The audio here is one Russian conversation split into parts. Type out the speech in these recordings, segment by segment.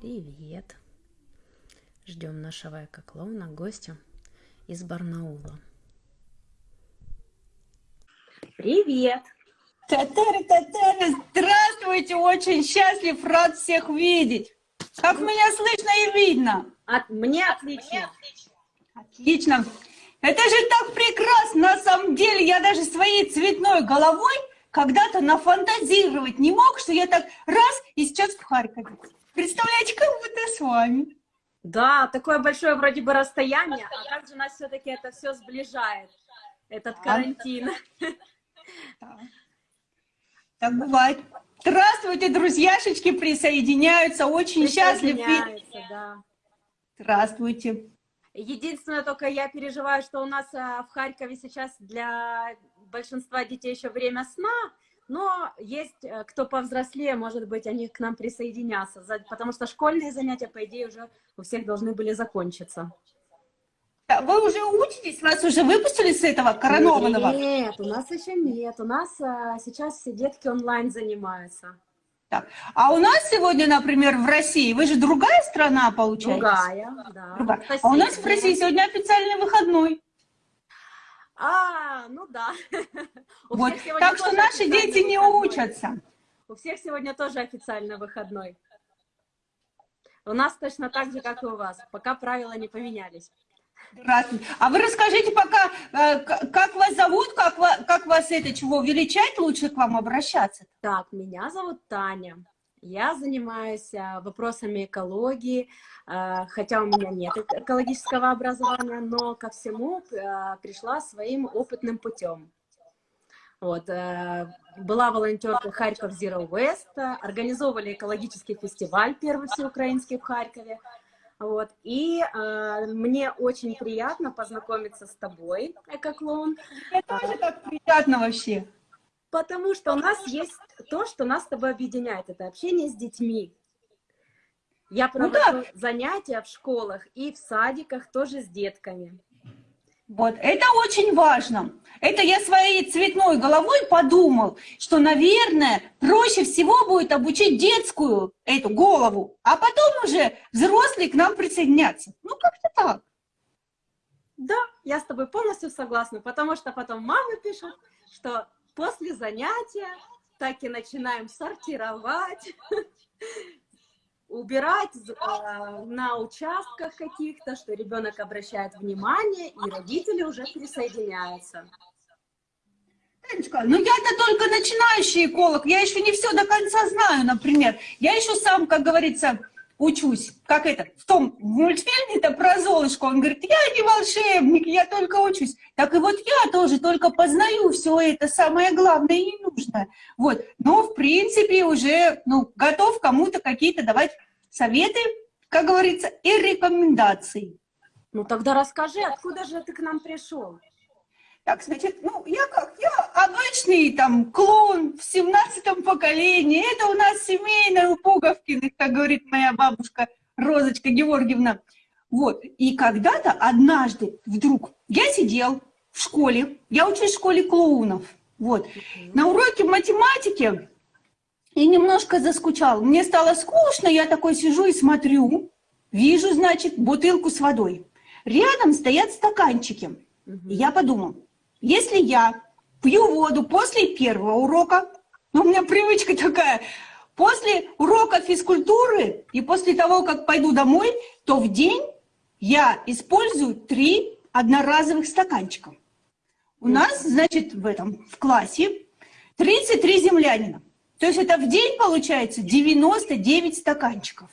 Привет! Ждем нашего эко-клоуна, гостя из Барнаула. Привет! Татары, татары, здравствуйте! Очень счастлив, рад всех видеть. Как меня слышно и видно? От, мне отлично. Отлично. Это же так прекрасно, на самом деле. Я даже своей цветной головой когда-то нафантазировать не мог, что я так раз и сейчас в Харькове. Представляете, как будто с вами. Да, такое большое вроде бы расстояние, а также нас все-таки это все сближает, этот карантин. Да. Так бывает. Здравствуйте, друзьяшечки, присоединяются. Очень счастлив. Да. Здравствуйте. Единственное, только я переживаю, что у нас а, в Харькове сейчас для большинства детей еще время сна, но есть э, кто повзрослее, может быть, они к нам присоединятся, потому что школьные занятия, по идее, уже у всех должны были закончиться. Вы уже учитесь? Вас уже выпустили с этого коронованного? Нет, у нас еще нет. У нас а, сейчас все детки онлайн занимаются. Так. А у нас сегодня, например, в России, вы же другая страна, получается? Другая, да. Другая. А у нас в России сегодня официальный выходной. А, ну да. Вот. Так что наши дети не учатся. У всех сегодня тоже официально выходной. У нас точно так же, как и у вас, пока правила не поменялись. Здравствуйте. А вы расскажите пока, э, как вас зовут, как, как вас это, чего величать, лучше к вам обращаться? Так, меня зовут Таня. Я занимаюсь а, вопросами экологии, а, хотя у меня нет экологического образования, но ко всему а, пришла своим опытным путем. Вот, э, была волонтерка Харьков Zero West, организовывали экологический фестиваль, первый всеукраинский в Харькове. Вот, и э, мне очень приятно познакомиться с тобой, Эко-клоун. Мне тоже так приятно вообще. Потому что у нас есть то, что нас с тобой объединяет, это общение с детьми. Я провожу ну, да. занятия в школах и в садиках тоже с детками. Вот, это очень важно. Это я своей цветной головой подумал, что, наверное, проще всего будет обучить детскую эту голову, а потом уже взрослые к нам присоединятся. Ну, как-то так. Да, я с тобой полностью согласна, потому что потом мамы пишут, что после занятия так и начинаем сортировать, убирать э, на участках каких-то, что ребенок обращает внимание, и родители уже присоединяются. Танечка, ну я-то только начинающий эколог, я еще не все до конца знаю, например. Я еще сам, как говорится, учусь, как это, в том мультфильме-то про Золушку, он говорит, я не волшебник, я только учусь. Так и вот я тоже только познаю все это самое главное и нужное. Вот, но в принципе уже, ну, готов кому-то какие-то давать советы, как говорится, и рекомендации. Ну тогда расскажи, откуда же ты к нам пришел? Так, значит, ну, я как, я обычный там клоун в семнадцатом поколении. Это у нас семейное у Пуговкиных, как говорит моя бабушка Розочка Георгиевна. Вот, и когда-то однажды вдруг я сидел в школе, я учусь в школе клоунов, вот, на уроке математики и немножко заскучал. Мне стало скучно, я такой сижу и смотрю, вижу, значит, бутылку с водой. Рядом стоят стаканчики. Я подумал, если я пью воду после первого урока, ну, у меня привычка такая, после урока физкультуры и после того, как пойду домой, то в день я использую три одноразовых стаканчика. У нас, значит, в этом, в классе 33 землянина. То есть это в день получается 99 стаканчиков.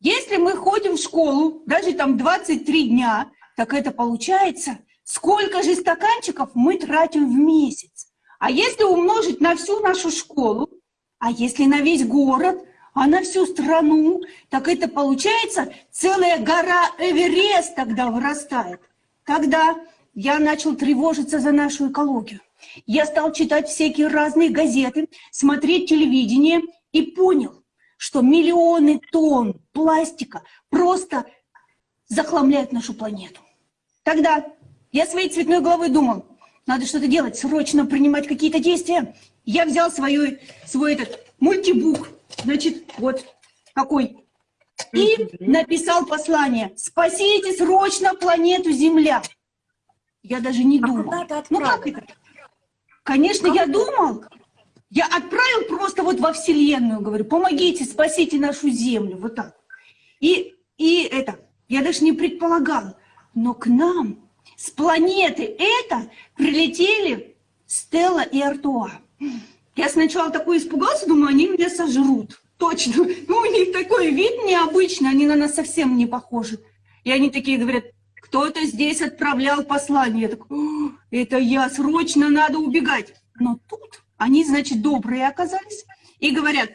Если мы ходим в школу, даже там 23 дня, так это получается Сколько же стаканчиков мы тратим в месяц? А если умножить на всю нашу школу, а если на весь город, а на всю страну, так это получается целая гора Эверест тогда вырастает. Тогда я начал тревожиться за нашу экологию. Я стал читать всякие разные газеты, смотреть телевидение и понял, что миллионы тонн пластика просто захламляют нашу планету. Тогда я своей цветной головой думал, надо что-то делать, срочно принимать какие-то действия. Я взял свою, свой этот мультибук, значит, вот такой и написал послание «Спасите срочно планету Земля». Я даже не А думал. Ну как это? Конечно, Как я это? думал. Я отправил просто вот во Вселенную, говорю, помогите, спасите нашу Землю, вот так. И, и это, я даже не предполагала, но к нам с планеты это прилетели Стелла и Артуа. Я сначала такой испугался, думаю, они меня сожрут. Точно. Ну, у них такой вид необычный, они на нас совсем не похожи. И они такие говорят, кто-то здесь отправлял послание. Я такой, «О, это я, срочно надо убегать. Но тут они, значит, добрые оказались и говорят,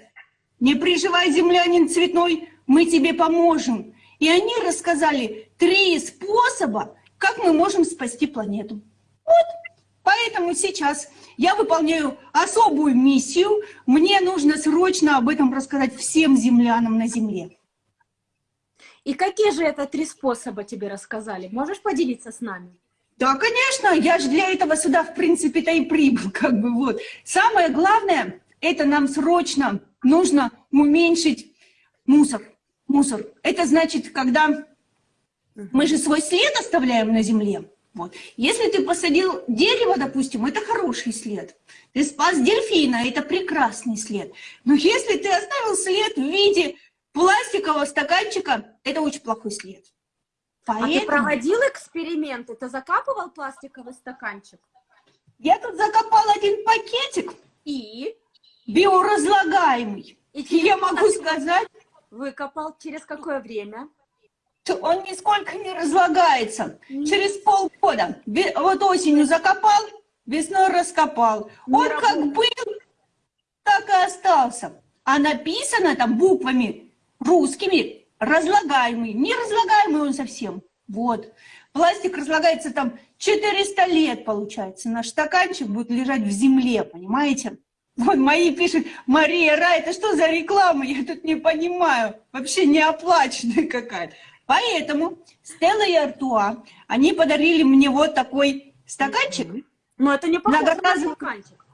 не переживай, землянин цветной, мы тебе поможем. И они рассказали три способа, как мы можем спасти планету. Вот, поэтому сейчас я выполняю особую миссию. Мне нужно срочно об этом рассказать всем землянам на Земле. И какие же это три способа тебе рассказали? Можешь поделиться с нами? Да, конечно, я же для этого сюда, в принципе-то и прибыл, как бы вот. Самое главное, это нам срочно нужно уменьшить мусор. Мусор. Это значит, когда мы же свой след оставляем на земле. Вот. Если ты посадил дерево, допустим, это хороший след. Ты спас дельфина, это прекрасный след. Но если ты оставил след в виде пластикового стаканчика, это очень плохой след. А ты Поэтому- проводил эксперименты? Ты закапывал пластиковый стаканчик? Я тут закопал один пакетик И? биоразлагаемый. И я могу сказать, выкопал через какое время? Он нисколько не разлагается. Через полгода. Вот осенью закопал, весной раскопал. Он как был, так и остался. А написано там буквами русскими разлагаемый. Не разлагаемый он совсем. Вот. Пластик разлагается там 400 лет, получается. Наш стаканчик будет лежать в земле, понимаете? Вот мои пишут, Мария Ра, это что за реклама? Я тут не понимаю. Вообще не оплаченная какая-то. Поэтому Стелла и Артуа, они подарили мне вот такой стаканчик. Но это не похоже на стаканчик.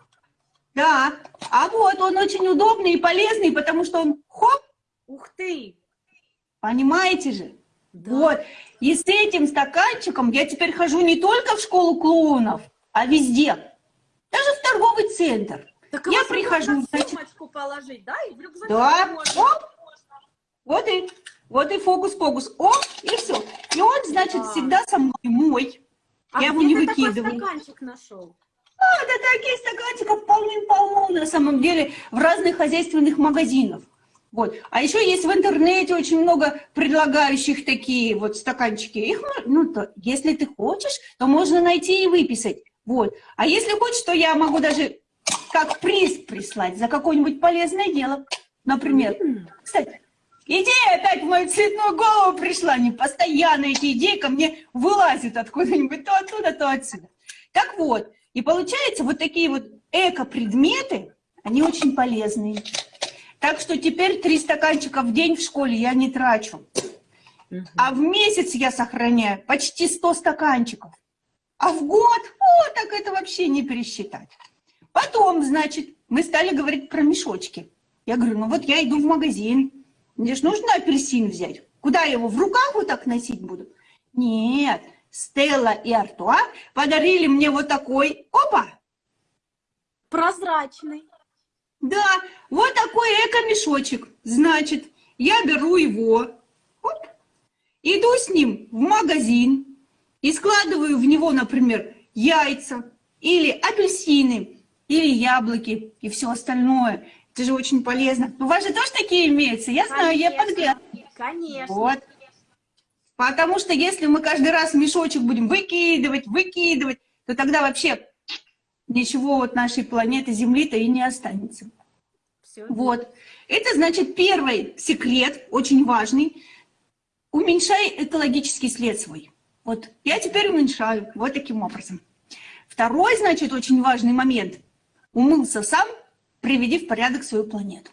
Да, а вот он очень удобный и полезный, потому что он хоп, Ух ты! понимаете же? Да. Вот. И с этим стаканчиком я теперь хожу не только в школу клоунов, а везде. Даже в торговый центр. Так Я прихожу, значит- положить, да? И в рюкзак Да. можно. Оп. Вот и, вот и фокус-фокус. О, и все. И он, значит, Да. всегда со мной мой. А я его не ты такой выкидываю. стаканчик нашел? А, да таких стаканчиков полным-полно на самом деле в разных хозяйственных магазинах. Вот. А еще есть в интернете очень много предлагающих такие вот стаканчики. Их, ну, то, если ты хочешь, то можно найти и выписать. Вот. А если хочешь, то я могу даже как приз прислать за какое-нибудь полезное дело. Например. Кстати, идея опять в мою цветную голову пришла. Не постоянно эти идеи ко мне вылазят откуда-нибудь, то оттуда, то отсюда. Так вот, и получается, вот такие вот эко-предметы, они очень полезные. Так что теперь три стаканчика в день в школе я не трачу. А в месяц я сохраняю почти 100 стаканчиков. А в год, о, так это вообще не пересчитать. Потом, значит, мы стали говорить про мешочки. Я говорю, ну вот я иду в магазин, мне же нужно апельсин взять. Куда я его, в руках вот так носить буду? Нет, Стелла и Артуа подарили мне вот такой, опа, Прозрачный. да, вот такой эко-мешочек. Значит, я беру его, оп, иду с ним в магазин и складываю в него, например, яйца или апельсины, или яблоки и все остальное. Это же очень полезно. У вас же тоже такие имеются? Я знаю, я Конечно. подглядываю. Конечно. Вот. Потому что если мы каждый раз мешочек будем выкидывать, выкидывать, то тогда вообще ничего от нашей планеты Земли-то и не останется. Всё. Вот. Это значит первый секрет, очень важный. Уменьшай экологический след свой. Вот я теперь уменьшаю вот таким образом. Второй, значит, очень важный момент. Умылся сам, приведи в порядок свою планету.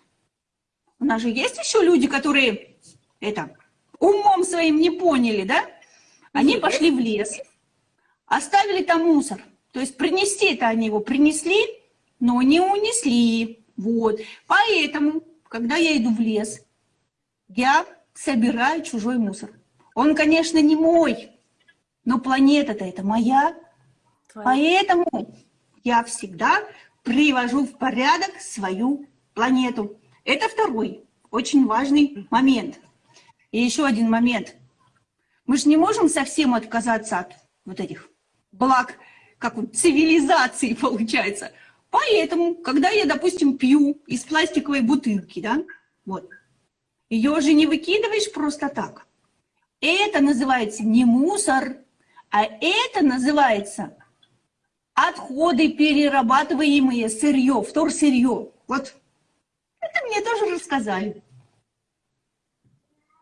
У нас же есть еще люди, которые это умом своим не поняли, да? Они пошли в лес, оставили там мусор. То есть принести это они его принесли, но не унесли. Вот. Поэтому, когда я иду в лес, я собираю чужой мусор. Он, конечно, не мой, но планета-то это моя. Твоя. Поэтому я всегда привожу в порядок свою планету. Это второй очень важный момент. И еще один момент. Мы же не можем совсем отказаться от вот этих благ, как вот цивилизации получается. Поэтому, когда я, допустим, пью из пластиковой бутылки, да, вот, ее же не выкидываешь просто так. Это называется не мусор, а это называется отходы, перерабатываемые сырье, вторсырье. Вот это мне тоже рассказали.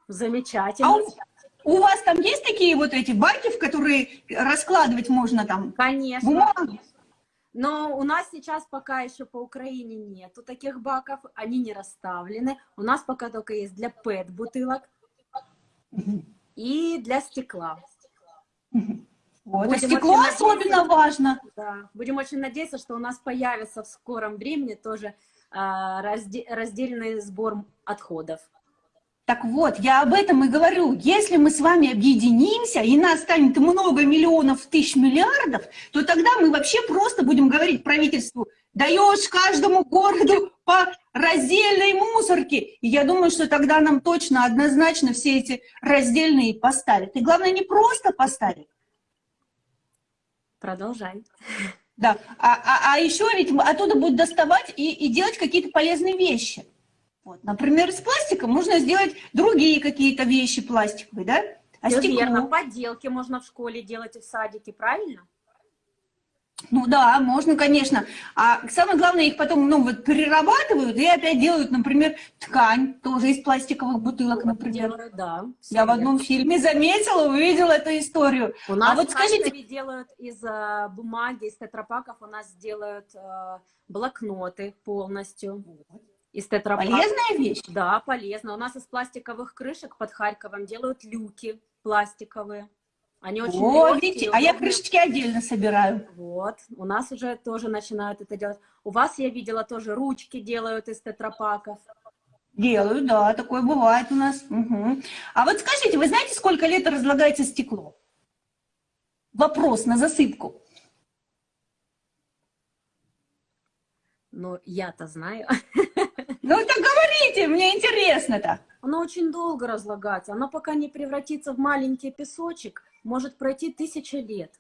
Замечательно. А у, у вас там есть такие вот эти баки, в которые раскладывать можно там Конечно. бумагу? Но у нас сейчас пока еще по Украине нету таких баков, они не расставлены. У нас пока только есть для ПЭТ-бутылок и для стекла. Вот, Будем стекло особенно важно. Да. Будем очень надеяться, что у нас появится в скором времени тоже а, разде- раздельный сбор отходов. Так вот, я об этом и говорю. Если мы с вами объединимся, и нас станет много миллионов, тысяч миллиардов, то тогда мы вообще просто будем говорить правительству, даешь каждому городу по раздельной мусорке. И я думаю, что тогда нам точно, однозначно все эти раздельные поставят. И главное, не просто поставят, Продолжай. Да, а, а, а еще ведь оттуда будут доставать и, и делать какие-то полезные вещи. Вот, например, из пластика можно сделать другие какие-то вещи пластиковые, да? А Всё стекло? верно, поделки можно в школе делать и в садике, правильно? Ну да, можно, конечно. А самое главное, их потом ну, вот, перерабатывают и опять делают, например, ткань, тоже из пластиковых бутылок, например. Делают, да. Я в одном фильме заметила, увидела эту историю. У нас а вот скажите, делают из э, бумаги, из тетрапаков у нас делают э, блокноты полностью. Из тетрапаков. полезная вещь? Да, полезно. У нас из пластиковых крышек под Харьковом делают люки пластиковые. Они очень О, видите, а я крышечки отдельно собираю. Вот, у нас уже тоже начинают это делать. У вас, я видела, тоже ручки делают из тетрапаков. Делаю, да, такое бывает у нас. Мгм. А вот скажите, вы знаете, сколько лет разлагается стекло? Вопрос на засыпку. Но я-то знаю. Ну так говорите, мне интересно-то. Оно очень долго разлагается. Оно пока не превратится в маленький песочек, может пройти тысяча лет.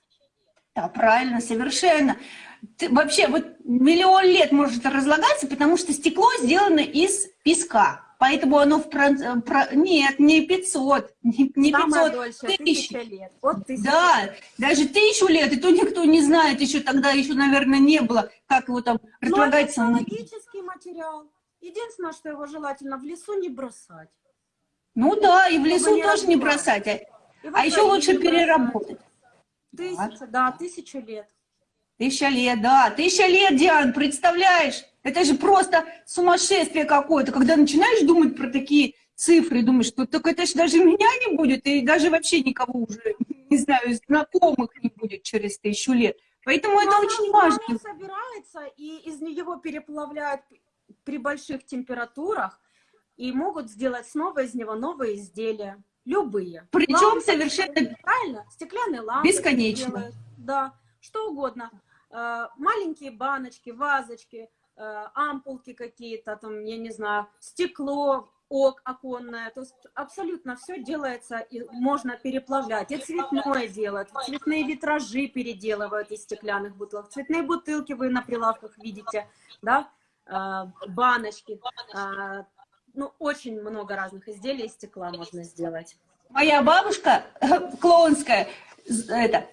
Да, правильно, совершенно. Ты- вообще, вот миллион лет может разлагаться, потому что стекло сделано из песка. Поэтому оно в... прон- э, про- Нет, не 500, не, не Самое 500, дольше тысяч. тысяча лет. От тысячи Да, даже тысячу лет, и то никто не знает, еще тогда еще, наверное, не было, как его там Но это разлагается. на- экологический материал. Единственное, что его желательно в лесу не бросать. Ну да, и в лесу не тоже не бросать, а, а еще лучше переработать. Тысяча, да, тысячу лет. Тысяча лет, да, тысяча лет, Диан, представляешь? Это же просто сумасшествие какое-то, когда начинаешь думать про такие цифры, думаешь, что так это же даже меня не будет, и даже вообще никого уже, не знаю, знакомых не будет через тысячу лет. Поэтому это Но оно- очень но важно. собирается, и из него переплавляют при больших температурах, и могут сделать снова из него новые изделия. Любые. Причем Лампы совершенно Правильно? Стеклянные лампы. Бесконечно. делают, Да, что угодно. Э, Маленькие баночки, вазочки, э, ампулки какие-то, там, я не знаю, стекло, ок, оконное. То есть абсолютно все делается, и можно переплавлять. И цветное делают, цветные витражи переделывают из стеклянных бутылок. Цветные бутылки вы на прилавках видите, да, баночки. Э, Ну, очень много разных изделий из стекла можно сделать. моя бабушка клоунская, это,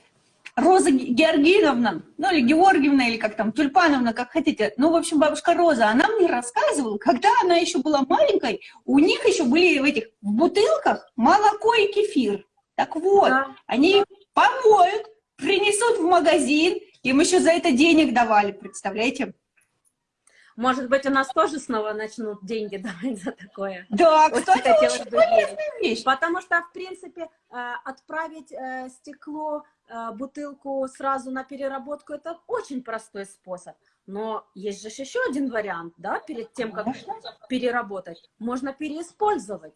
Роза Ге- Георгиевна, ну или Георгиевна, или как там, Тюльпановна, как хотите. Ну, в общем, бабушка Роза, она мне рассказывала, когда она еще была маленькой, у них еще были в этих в бутылках молоко и кефир. Так вот, Да. они помоют, принесут в магазин, им еще за это денег давали, представляете? Может быть, у нас тоже снова начнут деньги давать за такое. Да, Очень кстати, хотелось бы вещь. Потому что, в принципе, э, отправить э, стекло, э, бутылку сразу на переработку, это очень простой способ. Но есть же еще один вариант, да, перед тем, как Конечно. переработать. Можно переиспользовать.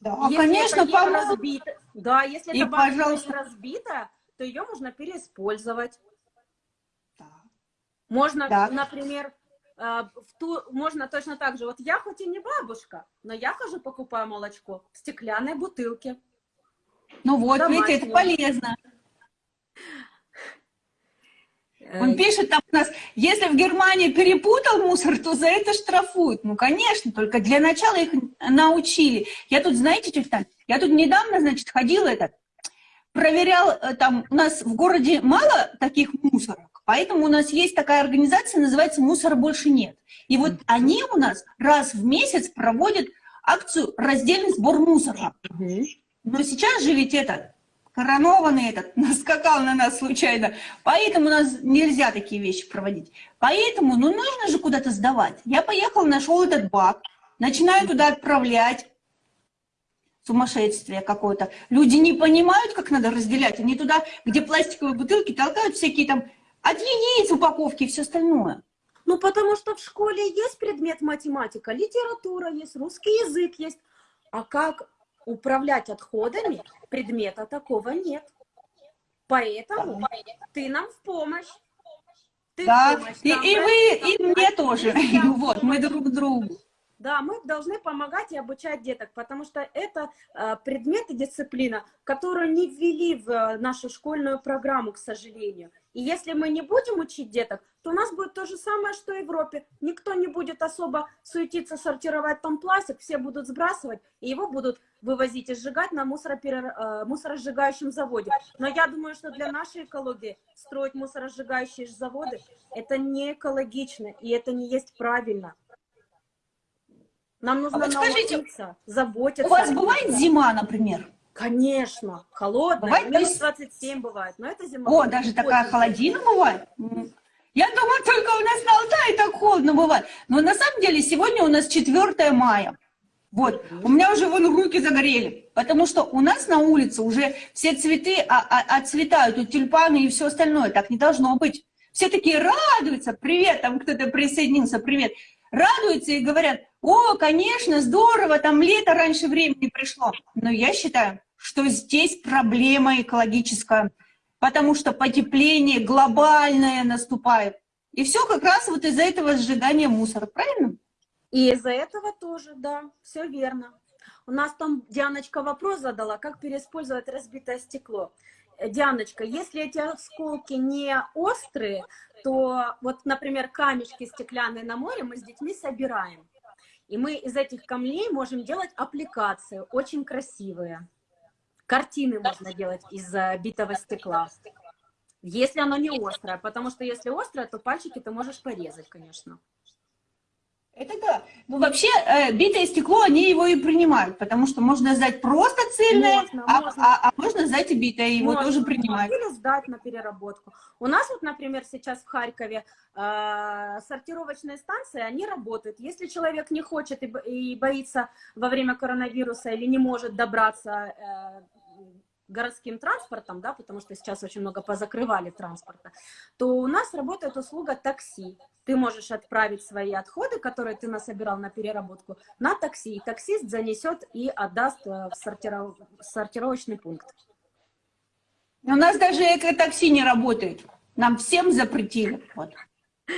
Да, Если конечно, это не помыл. разбито, да, если И, это пожалуйста. разбитая, то ее можно переиспользовать. Да. Можно, Да. например, в ту, можно точно так же. Вот я хоть и не бабушка, но я хожу покупаю молочко в стеклянной бутылке. Ну вот, видите, это полезно. Он пишет там у нас, если в Германии перепутал мусор, то за это штрафуют. Ну, конечно, только для начала их научили. Я тут, знаете, тетя Тань, я тут недавно, значит, ходила этот, проверял, э, там у нас в городе мало таких мусорок, поэтому у нас есть такая организация, называется «Мусора больше нет». И вот они у нас раз в месяц проводят акцию «Раздельный сбор мусора». Но сейчас же ведь этот, коронованный этот, наскакал на нас случайно, поэтому у нас нельзя такие вещи проводить. Поэтому, ну, нужно же куда-то сдавать. Я поехал, нашел этот бак, начинаю туда отправлять. Сумасшествие какое-то. Люди не понимают, как надо разделять. Они туда, где пластиковые бутылки, толкают всякие там от яиц упаковки и все остальное. Ну, потому что в школе есть предмет математика, литература есть, русский язык есть. А как управлять отходами, предмета такого нет. Поэтому ты нам в помощь. Ты в Да, помощь и, нам, и да? вы, и мне тоже. В Вот, мы друг другу. Да, мы должны помогать и обучать деток, потому что это э, предмет и дисциплина, которую не ввели в э, нашу школьную программу, к сожалению. И если мы не будем учить деток, то у нас будет то же самое, что и в Европе. Никто не будет особо суетиться, сортировать там пластик, все будут сбрасывать, и его будут вывозить и сжигать на мусороперер- э, мусоросжигающем заводе. Но я думаю, что для нашей экологии строить мусоросжигающие заводы – это не экологично, и это не есть правильно. Нам нужно вот скажите, научиться заботиться. У вас бывает зима, например? Конечно, Бывает, то минус есть- 27 бывает, но это зима. О, даже такая холодина бывает? Я думаю, только у нас на Алтае так холодно бывает. Но на самом деле сегодня у нас 4 мая. Вот, у меня уже вон руки загорели, потому что у нас на улице уже все цветы а- а- отцветают, тут тюльпаны и все остальное, так не должно быть. Все такие радуются, привет, там кто-то присоединился, привет. Радуются и говорят, о, конечно, здорово, там лето раньше времени пришло. Но я считаю, что здесь проблема экологическая, потому что потепление глобальное наступает. И все как раз вот из-за этого сжигания мусора, правильно? И из-за этого тоже, да, все верно. У нас там Дианочка вопрос задала, как переиспользовать разбитое стекло. Э, Дианочка, если эти осколки не острые, то вот, например, камешки стеклянные на море мы с детьми собираем. И мы из этих камней можем делать аппликации, очень красивые. Картины можно делать из э, битого стекла. Если оно не острое, потому что если острое, то пальчики ты можешь порезать, конечно. Это да. Ну, вообще, э, битое стекло, они его и принимают, потому что можно сдать просто цельное, Можно, а, можно. а- а можно сдать и битое, его Можно, тоже принимают. Или сдать на переработку. У нас вот, например, сейчас в Харькове э, сортировочные станции, они работают. Если человек не хочет и, и боится во время коронавируса или не может добраться э, городским транспортом, да, потому что сейчас очень много позакрывали транспорта, то у нас работает услуга такси. Ты можешь отправить свои отходы, которые ты насобирал на переработку, на такси. И таксист занесет и отдаст э, в сортиров- сортировочный пункт. У нас даже экотакси не работает. Нам всем запретили. Вот.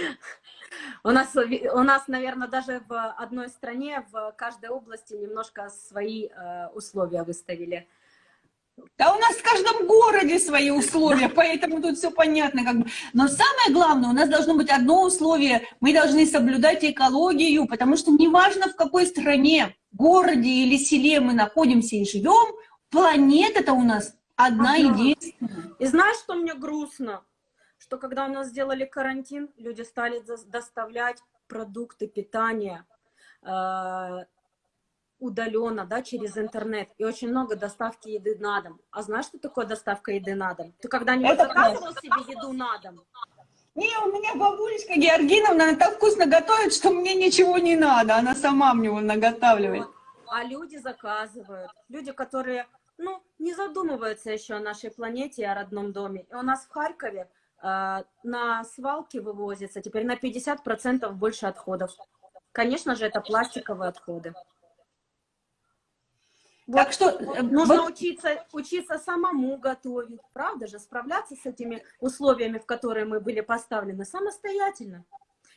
У нас, у нас, наверное, даже в одной стране, в каждой области немножко свои э, условия выставили. Да у нас в каждом городе свои условия, поэтому тут все понятно. Как бы. Но самое главное, у нас должно быть одно условие. Мы должны соблюдать экологию, потому что неважно в какой стране, городе или селе мы находимся и живем, планета-то у нас одна Ага. единственная. И знаешь, что мне грустно? Что когда у нас сделали карантин, люди стали доставлять продукты питания э, удаленно, да, через интернет. И очень много доставки еды на дом. А знаешь, что такое доставка еды на дом? Ты когда-нибудь заказывал себе еду на дом? Не, у меня бабулечка Георгиновна, она так вкусно готовит, что мне ничего не надо. Она сама мне его наготавливает. Вот. А люди заказывают. Люди, которые, ну, не задумываются еще о нашей планете и о родном доме. И у нас в Харькове э, на свалке вывозится теперь на 50% больше отходов. Конечно же, это пластиковые отходы. Так что э, Нужно вот учиться, учиться самому готовить, правда же? Справляться с этими условиями, в которые мы были поставлены, самостоятельно.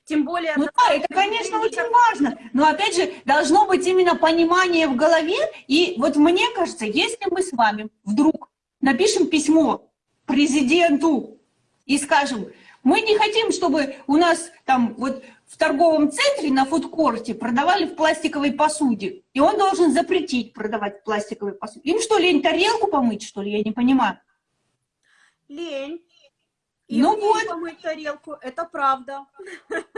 Тем более... Ну да, это, конечно, очень важно. Но опять же, должно быть именно понимание в голове. И вот мне кажется, если мы с вами вдруг напишем письмо президенту и скажем, мы не хотим, чтобы у нас там вот в торговом центре на фудкорте продавали в пластиковой посуде. И он должен запретить продавать в пластиковой посуде. Им что, лень тарелку помыть, что ли? Я не понимаю. Лень. И Ну вот. помыть тарелку, это правда.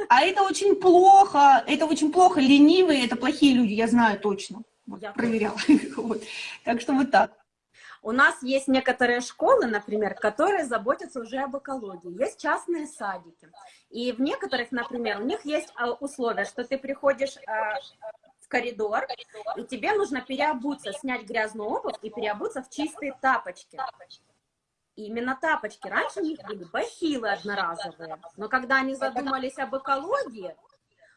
А это очень плохо, это очень плохо. Ленивые, это плохие люди, я знаю точно. Вот, Я проверяла. Вот. Так что вот так. У нас есть некоторые школы, например, которые заботятся уже об экологии. Есть частные садики. И в некоторых, например, у них есть а, условия, что ты приходишь а, в коридор, и тебе нужно переобуться, снять грязную обувь и переобуться в чистые тапочки. Именно тапочки. Раньше у них были бахилы одноразовые. Но когда они задумались об экологии,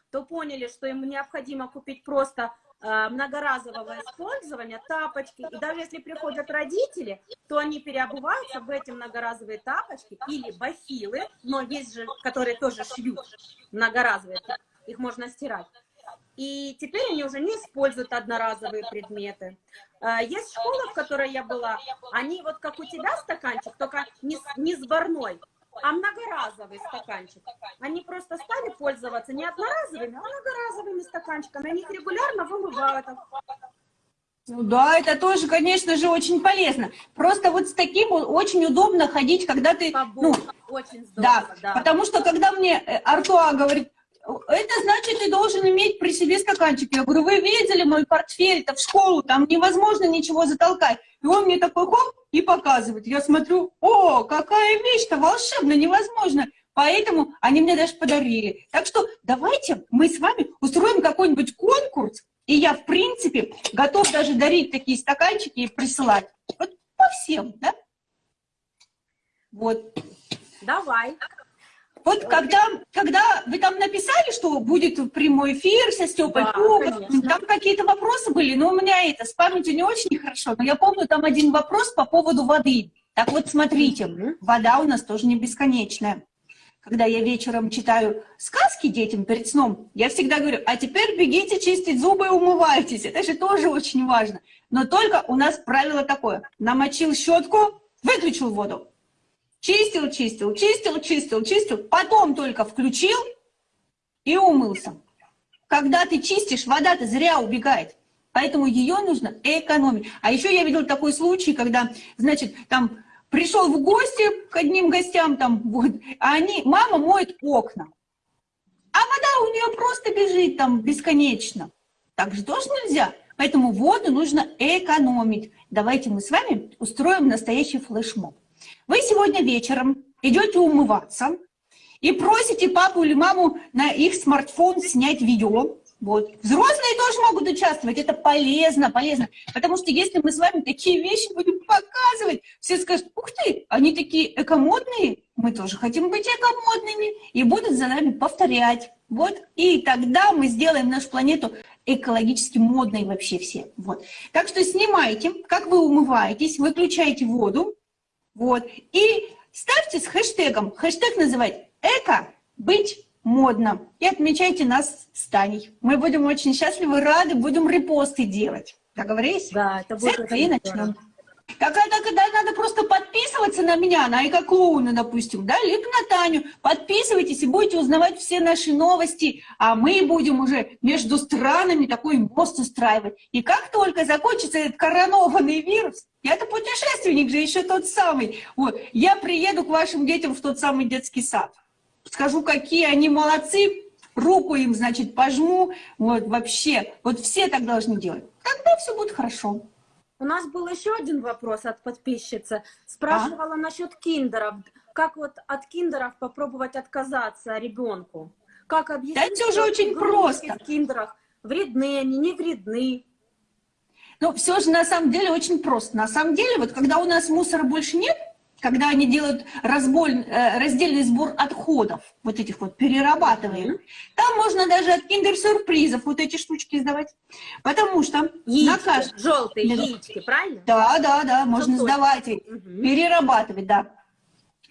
то поняли, что им необходимо купить просто многоразового использования тапочки. И даже если приходят родители, то они переобуваются в эти многоразовые тапочки или бахилы, но есть же, которые тоже шьют многоразовые, их можно стирать. И теперь они уже не используют одноразовые предметы. Э, Есть школа, в которой я была, они вот как у тебя стаканчик, только не, не сборной, а многоразовый стаканчик. Они просто стали пользоваться не одноразовыми, а многоразовыми стаканчиками. Они их регулярно вымывают. Ну да, это тоже, конечно же, очень полезно. Просто вот с таким очень удобно ходить, когда ты... Ну. Очень да, здорово, да. потому что когда мне э, Артуа говорит, это значит, ты должен иметь при себе стаканчик. Я говорю, вы видели мой портфель, это в школу, там невозможно ничего затолкать. И он мне такой хоп и показывает. Я смотрю, о, какая вещь-то волшебная, невозможно. Поэтому они мне даже подарили. Так что давайте мы с вами устроим какой-нибудь конкурс, и я, в принципе, готов даже дарить такие стаканчики и присылать. Вот по всем, да? Вот. Давай. Вот когда, когда вы там написали, что будет прямой эфир со Степой Да, конечно. там какие-то вопросы были, но у меня это с памятью не очень хорошо, но я помню там один вопрос по поводу воды. Так вот, смотрите, Мгм. вода у нас тоже не бесконечная. Когда я вечером читаю сказки детям перед сном, я всегда говорю, а теперь бегите чистить зубы и умывайтесь. Это же тоже очень важно. Но только у нас правило такое. Намочил щетку, выключил воду. Чистил, чистил, чистил, чистил, чистил. Потом только включил и умылся. Когда ты чистишь, вода-то зря убегает. Поэтому ее нужно экономить. А еще я видел такой случай, когда, значит, там пришел в гости к одним гостям, там, вот, а они, мама моет окна. А вода у нее просто бежит там бесконечно. Так же тоже нельзя. Поэтому воду нужно экономить. Давайте мы с вами устроим настоящий флешмоб. Вы сегодня вечером идете умываться и просите папу или маму на их смартфон снять видео. Вот. Взрослые тоже могут участвовать, это полезно, полезно. Потому что если мы с вами такие вещи будем показывать, все скажут, ух ты, они такие экомодные, мы тоже хотим быть экомодными, и будут за нами повторять. Вот. И тогда мы сделаем нашу планету экологически модной вообще все. Вот. Так что снимайте, как вы умываетесь, выключайте воду, вот. И ставьте с хэштегом. Хэштег называть «Эко быть модно». И отмечайте нас с Таней. Мы будем очень счастливы, рады, будем репосты делать. Договорились? Да, это будет этого и начнем. здорово. Тогда, тогда надо просто подписываться на меня, на эко-клоуна, допустим, да, либо на Таню. Подписывайтесь и будете узнавать все наши новости, а мы будем уже между странами такой мост устраивать. И как только закончится этот коронованный вирус, я-то путешественник же еще тот самый, вот, я приеду к вашим детям в тот самый детский сад. Скажу, какие они молодцы, руку им, значит, пожму, вот, вообще, вот все так должны делать. Тогда все будет хорошо. У нас был еще один вопрос от подписчицы. Спрашивала насчет киндеров. Как вот от киндеров попробовать отказаться ребенку? Как объяснить, это уже очень просто. в киндерах вредны они, не вредны? Ну, все же на самом деле очень просто. На самом деле, вот когда у нас мусора больше нет, когда они делают разбор, э, раздельный сбор отходов, вот этих вот, перерабатываем. Там можно даже от киндер-сюрпризов вот эти штучки сдавать, потому что... Яички, на кажд... желтые да. яички, правильно? Да, да, да, можно Желточки. сдавать, mm-hmm. перерабатывать, да.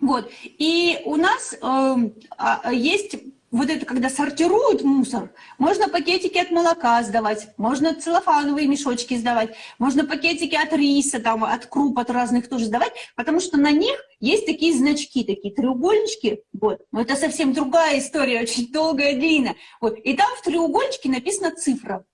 Вот, и у нас э, есть вот это, когда сортируют мусор, можно пакетики от молока сдавать, можно целлофановые мешочки сдавать, можно пакетики от риса, там, от круп, от разных тоже сдавать, потому что на них есть такие значки, такие треугольнички, вот. Но это совсем другая история, очень долгая, длинная. Вот. И там в треугольничке написана цифра.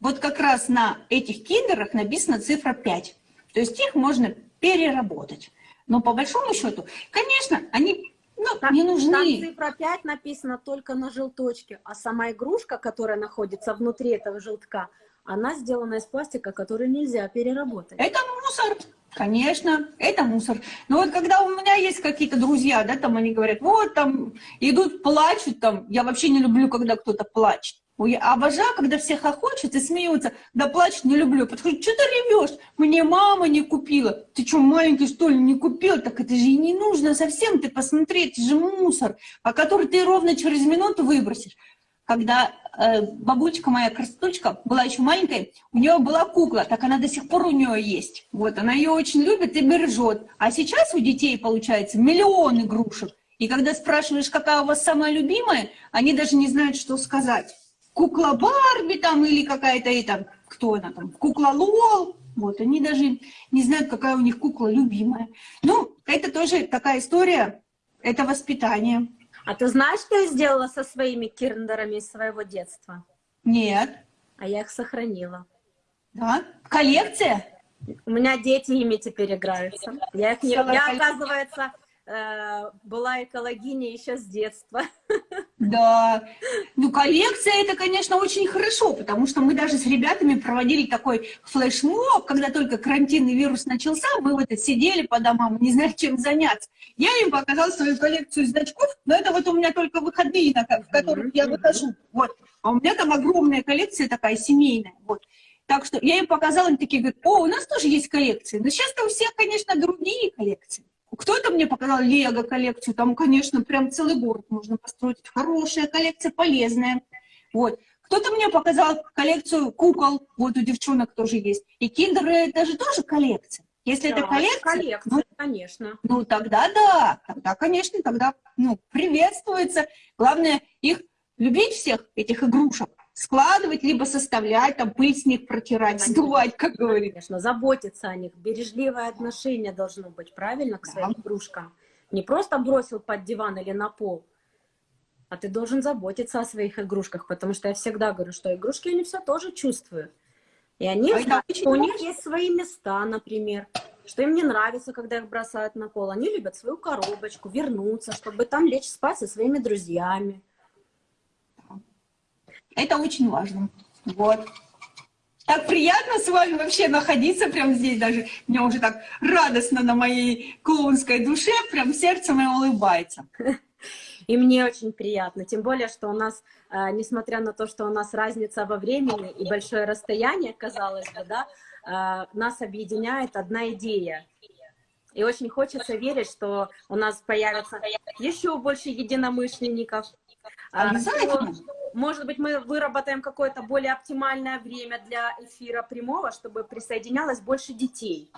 Вот как раз на этих киндерах написана цифра 5. То есть их можно переработать. Но по большому счету, конечно, они ну, там, не нужны. Там цифра 5 написана только на желточке, а сама игрушка, которая находится внутри этого желтка, она сделана из пластика, который нельзя переработать. Это мусор, конечно, это мусор. Но вот когда у меня есть какие-то друзья, да, там они говорят, вот там идут, плачут, там, я вообще не люблю, когда кто-то плачет. Ой, обожаю, когда все хохочут и смеются. Да плачут не люблю. Подхожу, что ты ревешь? Мне мама не купила. Ты что, маленький, что ли, не купил? Так это же и не нужно совсем. Ты посмотри, это же мусор, по который ты ровно через минуту выбросишь. Когда э, бабулечка моя, красоточка, была еще маленькая, у нее была кукла, так она до сих пор у нее есть. Вот, она ее очень любит и бережет. А сейчас у детей, получается, миллион игрушек. И когда спрашиваешь, какая у вас самая любимая, они даже не знают, что сказать кукла Барби там или какая-то, и там, кто она там, кукла Лол, вот, они даже не знают, какая у них кукла любимая. Ну, это тоже такая история, это воспитание. А ты знаешь, что я сделала со своими кирндерами из своего детства? Нет. А я их сохранила. Да? Коллекция? У меня дети ими теперь играются. Я, их не... я оказывается, была экологиня еще с детства. Да, ну коллекция это, конечно, очень хорошо, потому что мы даже с ребятами проводили такой флешмоб, когда только карантинный вирус начался, мы вот сидели по домам, не знали, чем заняться. Я им показала свою коллекцию значков, но это вот у меня только выходные, в которых я выхожу. Вот. А у меня там огромная коллекция такая семейная. Вот. Так что я им показала, они такие говорят, о, у нас тоже есть коллекции. Но сейчас-то у всех, конечно, другие коллекции. Кто-то мне показал Лего-коллекцию, там, конечно, прям целый город можно построить. Хорошая коллекция, полезная. Вот. Кто-то мне показал коллекцию кукол, вот у девчонок тоже есть. И киндеры это же тоже коллекция. Если да, это коллекция, коллекция ну, конечно. Ну, тогда да, тогда, конечно, тогда, ну, приветствуется. Главное, их любить всех, этих игрушек, складывать, либо составлять, там пыль с них протирать, Конечно. сдувать, как говорится. Конечно, заботиться о них. Бережливое отношение должно быть, правильно, к своим да. игрушкам. Не просто бросил под диван или на пол, а ты должен заботиться о своих игрушках, потому что я всегда говорю, что игрушки, они все тоже чувствуют. И они, а знают, что у них есть свои места, например, что им не нравится, когда их бросают на пол. Они любят свою коробочку, вернуться, чтобы там лечь спать со своими друзьями. Это очень важно. Вот. Так приятно с вами вообще находиться прямо здесь даже. Мне уже так радостно на моей клоунской душе, прям сердце мое улыбается. И мне очень приятно, тем более, что у нас, э, несмотря на то, что у нас разница во времени и большое расстояние, казалось бы, да, э, нас объединяет одна идея. И очень хочется верить, что у нас появится еще больше единомышленников. А, Обязательно. Может быть, мы выработаем какое-то более оптимальное время для эфира прямого, чтобы присоединялось больше детей.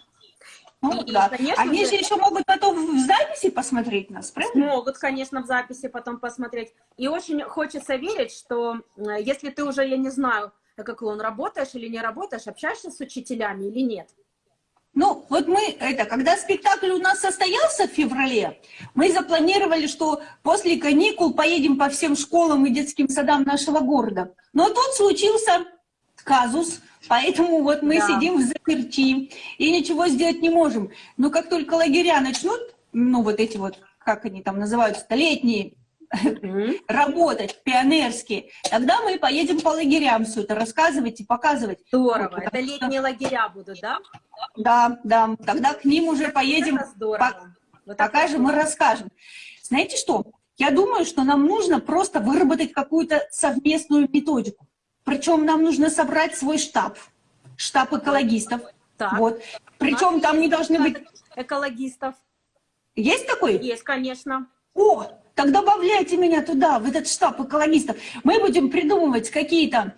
Ну, и, да. конечно Они же еще могут потом в записи посмотреть нас, правильно? Могут, конечно, в записи потом посмотреть. И очень хочется верить, что если ты уже, я не знаю, как он, работаешь или не работаешь, общаешься с учителями или нет, ну, вот мы, это, когда спектакль у нас состоялся в феврале, мы запланировали, что после каникул поедем по всем школам и детским садам нашего города. Но тут случился казус, поэтому вот мы да. сидим в заперти и ничего сделать не можем. Но как только лагеря начнут, ну, вот эти вот, как они там называются, летние, работать пионерские, тогда мы поедем по лагерям все это рассказывать и показывать. Здорово, вот, это летние лагеря будут, да? Да, да, тогда к ним уже поедем, это здорово. По, вот покажем и расскажем. Знаете что? Я думаю, что нам нужно просто выработать какую-то совместную методику. Причем нам нужно собрать свой штаб, штаб экологистов. Так. Вот. Причем там не должны быть... Экологистов. Есть такой? Есть, конечно. О, так добавляйте меня туда, в этот штаб экологистов. Мы будем придумывать какие-то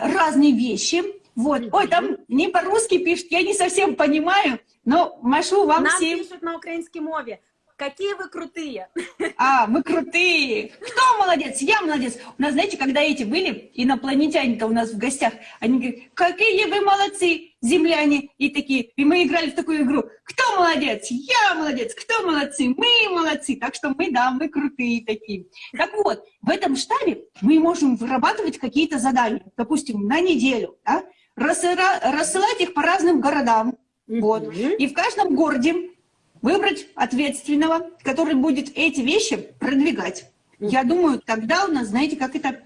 разные вещи. Вот. Ой, там не по-русски пишут, я не совсем понимаю, но машу вам Нам всем. пишут на украинской мове. Какие вы крутые. А, мы крутые. Кто молодец? Я молодец. У нас, знаете, когда эти были, инопланетяне-то у нас в гостях, они говорят, какие вы молодцы, земляне. И такие, и мы играли в такую игру. Кто молодец? Я молодец. Кто молодцы? Мы молодцы. Так что мы, да, мы крутые такие. Так вот, в этом штабе мы можем вырабатывать какие-то задания. Допустим, на неделю, да? Рассылать их по разным городам. Вот. И в каждом городе выбрать ответственного, который будет эти вещи продвигать. Я думаю, тогда у нас, знаете, как это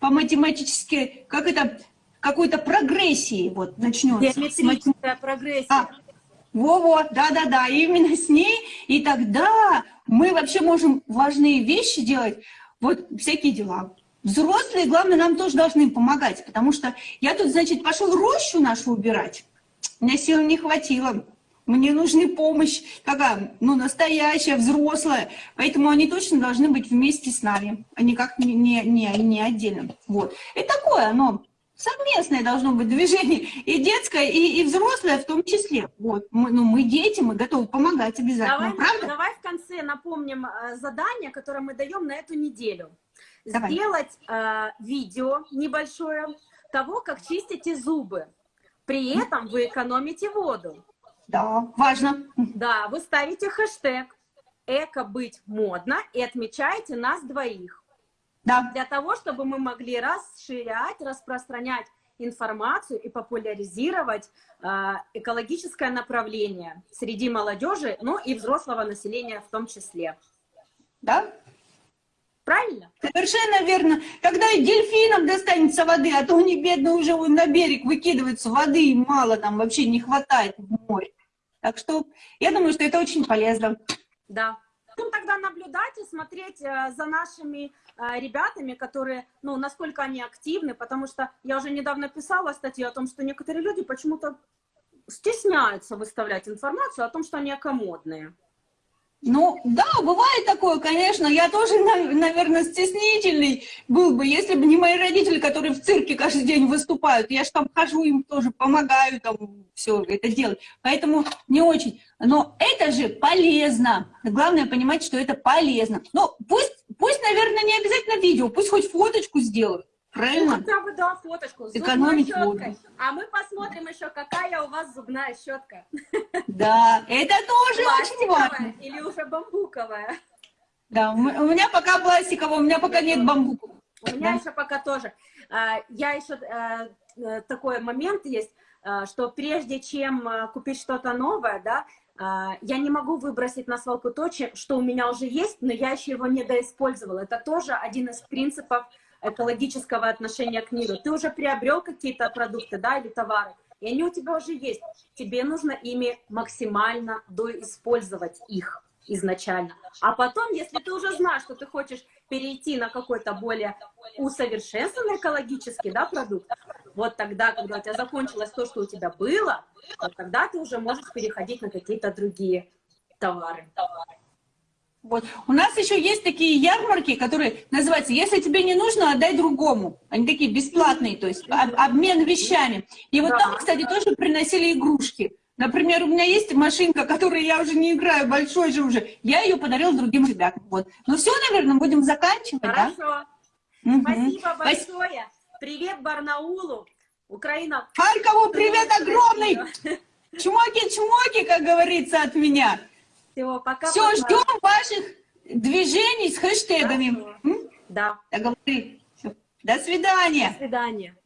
по-математически, как это какой-то прогрессии вот начнется. Геометрическая прогрессия. А, во-во, да-да-да, именно с ней, и тогда мы вообще можем важные вещи делать, вот всякие дела. Взрослые, главное, нам тоже должны помогать, потому что я тут, значит, пошел рощу нашу убирать, у меня сил не хватило, мне нужна помощь, какая, ну, настоящая, взрослая, поэтому они точно должны быть вместе с нами, а никак не, не, не, не отдельно. Вот. И такое оно, совместное должно быть движение, и детское, и, и взрослое в том числе. Вот. Мы, ну, мы дети, мы готовы помогать обязательно, Давай, правда? давай в конце напомним э, задание, которое мы даем на эту неделю. Давай. Сделать э, видео небольшое того, как чистите зубы. При этом вы экономите воду. Да, важно. Да, вы ставите хэштег «Эко быть модно» и отмечаете нас двоих. Да, Для того, чтобы мы могли расширять, распространять информацию и популяризировать э, экологическое направление среди молодежи, ну и взрослого населения в том числе. да, Правильно? совершенно верно. Когда и дельфинам достанется воды, а то они, бедные, уже на берег выкидываются, воды мало, там вообще не хватает в море. Так что я думаю, что это очень полезно. Да. Ну, тогда наблюдать и смотреть э, за нашими э, ребятами, которые, ну, насколько они активны, потому что я уже недавно писала статью о том, что некоторые люди почему-то стесняются выставлять информацию о том, что они экомодные. Ну, да, бывает такое, конечно. Я тоже, на- наверное, стеснительный был бы, если бы не мои родители, которые в цирке каждый день выступают. Я же там хожу, им тоже помогаю там все это делать. Поэтому не очень. Но это же полезно. Главное понимать, что это полезно. Но пусть, пусть, наверное, не обязательно видео, пусть хоть фоточку сделают. Ну, Правильно? хотя бы, да, фоточку. Экономить воду. А мы посмотрим еще, какая у вас зубная щетка. Да, это тоже очень важно. Пластиковая или уже бамбуковая? Да, у меня пока пластикового, у меня пока нет бамбука. У меня Да. еще пока тоже. А, Я еще э, э, такой момент есть, э, что прежде чем купить что-то новое, да, а, я не могу выбросить на свалку то, что у меня уже есть, но я еще его не доиспользовала. Это тоже один из принципов экологического отношения к миру. Ты уже приобрел какие-то продукты, да, или товары, и они у тебя уже есть. Тебе нужно ими максимально доиспользовать их изначально. А потом, если ты уже знаешь, что ты хочешь перейти на какой-то более усовершенствованный экологический да, продукт, вот тогда, когда у тебя закончилось то, что у тебя было, вот тогда ты уже можешь переходить на какие-то другие товары. Вот. У нас еще есть такие ярмарки, которые называются «Если тебе не нужно, отдай другому». Они такие бесплатные, то есть об- обмен вещами. И вот Да. там, кстати, тоже приносили игрушки. Например, у меня есть машинка, которой я уже не играю, большой же уже. Я ее подарила другим ребятам. Вот. Ну все, наверное, будем заканчивать, да? Хорошо. Мгм. Спасибо Спас- большое. Привет Барнаулу. Украина. Харькову привет огромный! Чмоки-чмоки, как говорится от меня. Всего пока. Все, пока. ждем ваших движений с хэштегами. Хорошо. М? Да. Договорились. Всё. До свидания. До свидания.